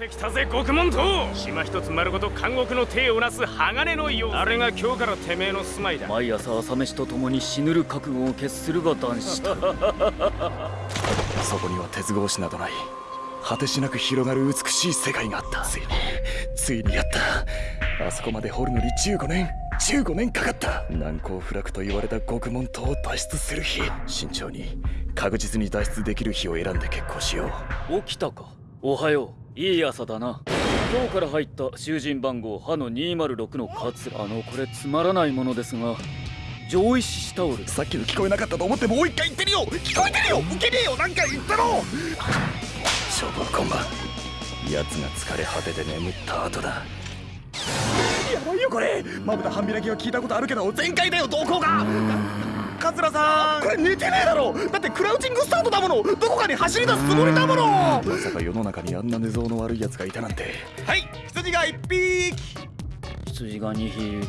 ってきたぜ獄門島島一つ丸ごと監獄の体をなす鋼のようあれが今日からてめえの住まいだ。毎朝朝飯と共に死ぬる覚悟を決するが男子と。そこには鉄格子などない。果てしなく広がる美しい世界があった。ついについにやった。あそこまで掘るのに15年。15年かかった。難攻不落と言われた獄門島を脱出する日。慎重に確実に脱出できる日を選んで決行しよう。起きたかおはよう。いい朝だな。今日から入った囚人番号歯の206のカツあのこれつまらないものですが。上位獅子タオルさっきの聞こえなかったと思ってもう一回言ってるよ聞こえてるよ。受けねえよ。なんか言ったろ消防コンバ奴が疲れ果てて眠った後だ。やばいよこれ。まぶた半開きは聞いたことあるけど全開だよ動向が桂さん。これ寝てねえだろ。だってクラウチングスタートだもの。どこかに走り出すつもりだもの。まさか世の中にあんな寝相の悪い奴がいたなんて。はい羊が1匹。羊が2匹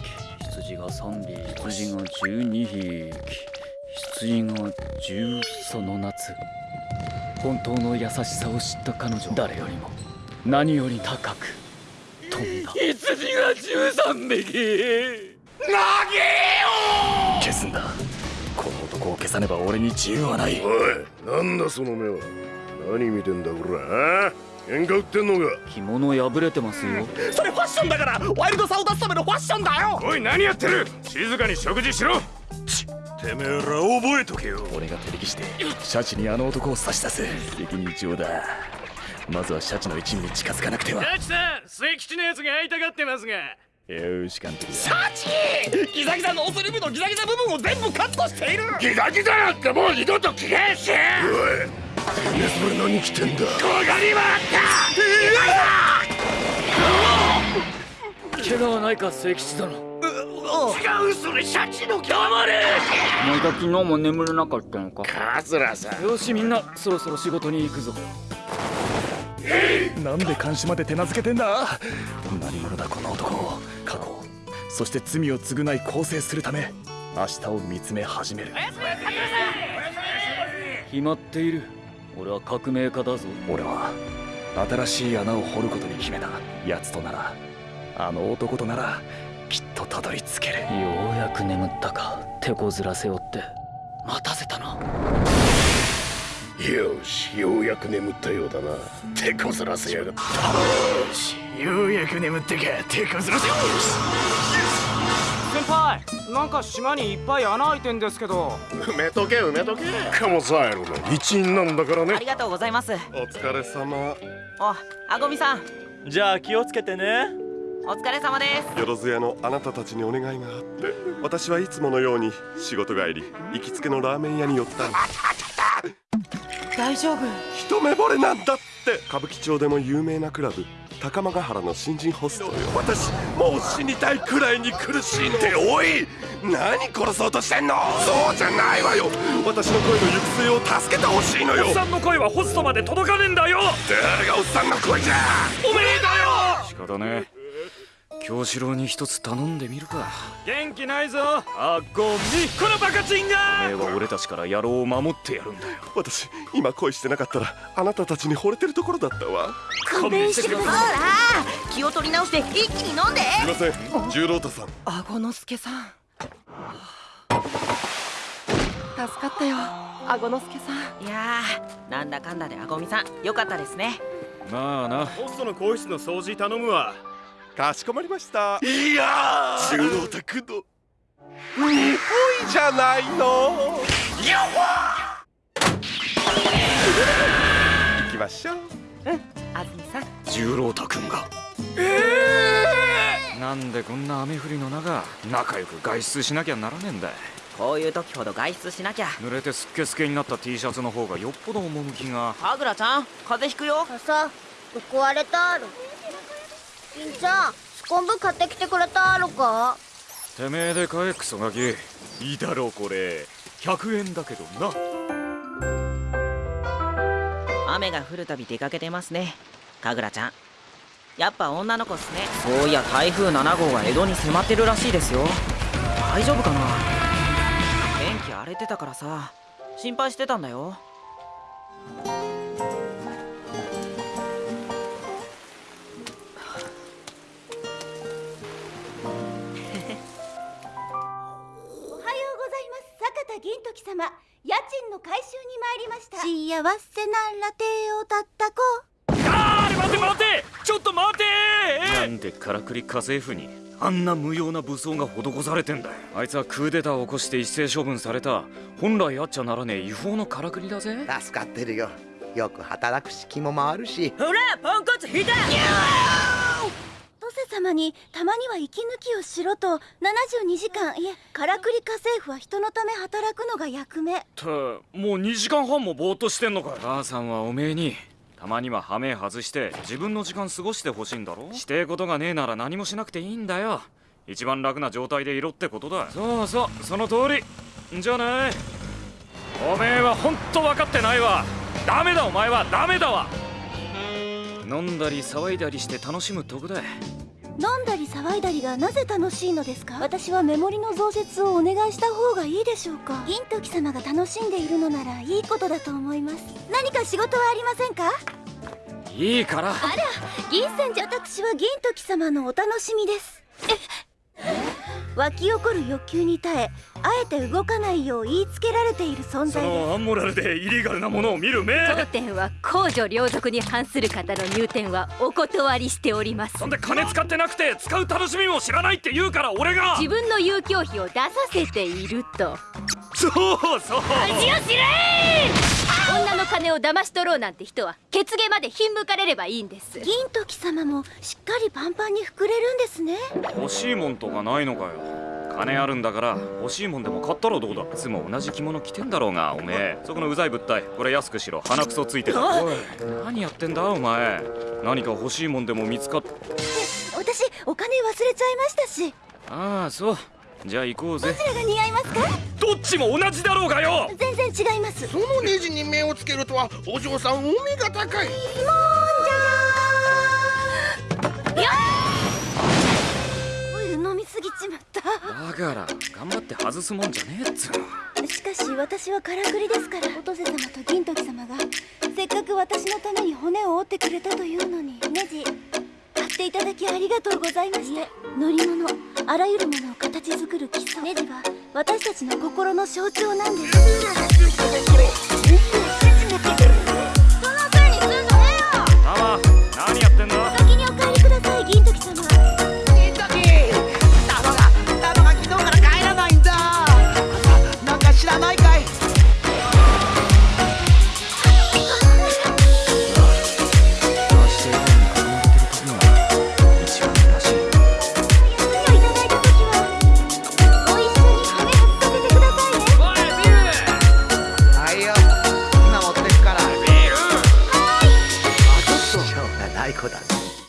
羊が3匹羊が12匹。羊が10その夏。本当の優しさを知った彼女誰よりも何より高く飛んだ。羊が13匹。投げよ消すんだ消さねば俺に自由はない。おいなんだその目は？何見てんだこら喧嘩売ってんのか？着物破れてますよ。それファッションだからワイルドさを出すためのファッションだよ！おい何やってる？静かに食事しろ！てめえら覚えとけよ。俺が手引きしてシャチにあの男を差し出す責任上だ。まずはシャチの一味に近づかなくては。シャチさん末吉のやつが会いたがってますがよし監督シャチギザギザのオスリブのギザギザ部分を全部カットしている。ギザギザなんてもう二度と聞けんし。おいてめえそれ何着てんだ？ここにもあった。怪我はないか末吉殿。違うそれシャチの黙れお前が昨日も眠れなかったのか。桂さん。よしみんなそろそろ仕事に行くぞ。なんで監視まで手なずけてんだ？何者だこの男そして罪を償い更生するため明日を見つめ始める。決まっている。俺は革命家だぞ。俺は新しい穴を掘ることに決めた。奴とならあの男とならきっとたどり着ける。ようやく眠ったか。手こずらせおって。待たせよしようやく眠ったようだな。手こずらせやがったよしようやく眠ってか手こずらせ。よ先輩なんか島にいっぱい穴開いてんですけど。埋めとけ埋めとけ。カモザエルの。一員なんだからね。ありがとうございます。お疲れ様。おあごみさん。じゃあ気をつけてね。お疲れ様です。よろずやのあなたたちにお願いがあって。私はいつものように仕事帰り行きつけのラーメン屋に寄った大丈夫。一目惚れなんだって。歌舞伎町でも有名なクラブ高間ヶ原の新人ホストよ。私もう死にたいくらいに苦しいのっておい。何殺そうとしてんの？そうじゃないわよ。私の声の行く末を助けてほしいのよ。おっさんの声はホストまで届かねえんだよ。誰がおっさんの声じゃ。おめえだよ。仕方ね京志郎に一つ頼んでみるか。元気ないぞ。あごみこのバカチンが。おめえは俺たちから野郎を守ってやるんだよ。私今恋してなかったらあなたたちに惚れてるところだったわ。勘弁してください。ほら気を取り直して一気に飲んで。すいません。十郎太さん。あごのすけさん。助かったよ。あごのすけさん。いやーなんだかんだであごみさん。よかったですね。まあな。ホストの更衣室の掃除頼むわかしこまりました。いやー。十郎太くんの日本じゃないの。行きましょう。あずみさん。十郎太くんが。なんでこんな雨降りの中仲良く外出しなきゃならねえんだこういう時ほど外出しなきゃ。濡れてすっけすけになった T シャツの方がよっぽど趣が。はぐらちゃん風邪ひくよ。傘どこ割れたる金ちゃんスコンブ買ってきてくれたるか？てめえで買えクソガキ。いいだろうこれ。100円だけどな。雨が降るたび出かけてますね。かぐらちゃん。やっぱ女の子っすね。そういや台風7号が江戸に迫ってるらしいですよ。大丈夫かな？天気荒れてたからさ。心配してたんだよ様家賃の回収に参りました。幸せなら手をたったこあー待て待て！ちょっと待て！なんでからくり家政婦にあんな無用な武装が施されてんだよ。あいつはクーデターを起こして一斉処分された。本来あっちゃならねえ違法のからくりだぜ。助かってるよ。よく働くし気も回るし。ほらポンコツ引いた様にたまには息抜きをしろと72時間いえからくり家政婦は人のため働くのが役目。ってもう2時間半もぼーっとしてんのかよ。母さんはおめえにたまにはハメ外して自分の時間過ごしてほしいんだろ？してえことがねえなら何もしなくていいんだよ。一番楽な状態でいろってことだ。そうそうその通り。じゃない。おめえはほんと分かってないわ。ダメだお前は。ダメだわ。飲んだり騒いだりして楽しむとこだ飲んだり騒いだりがなぜ楽しいのですか？私はメモリの増設をお願いした方がいいでしょうか？銀時様が楽しんでいるのならいいことだと思います。何か仕事はありませんか？いいから。あら銀泉寺私は銀時様のお楽しみです湧き起こる欲求に耐えあえて動かないよう言いつけられている存そ在です。のアンモラルでイリーガルなものを見る目。当店は公序良俗に反する方の入店はお断りしております。なんで金使ってなくて使う楽しみも知らないって言うから俺が。自分の遊興費を出させていると。そうそう。恥を知れ金を騙し取ろうなんて人は血芸までひんむかれればいいんです。銀時様もしっかりパンパンに膨れるんですね。欲しいもんとかないのかよ。金あるんだから欲しいもんでも買ったらどうだいつも同じ着物着てんだろうがおめえ。そこのうざい物体これ安くしろ。鼻くそついてる。おい何やってんだお前。何か欲しいもんでも見つかっ私お金忘れちゃいましたし。ああそうじゃあ行こうぜ。どちらが似合いますか？どっちも同じだろうがよ。全然違います。そのネジに目をつけるとはお嬢さんお目が高い。オイル飲みすぎちまった。だから頑張って外すもんじゃねえっつうの。しかし私はからくりですからおとせ様と銀時様がせっかく私のために骨を折ってくれたというのに。ネジ買っていただきありがとうございました。乗り物あらゆるものを形作る基礎。ネジは私たちの心の象徴なんです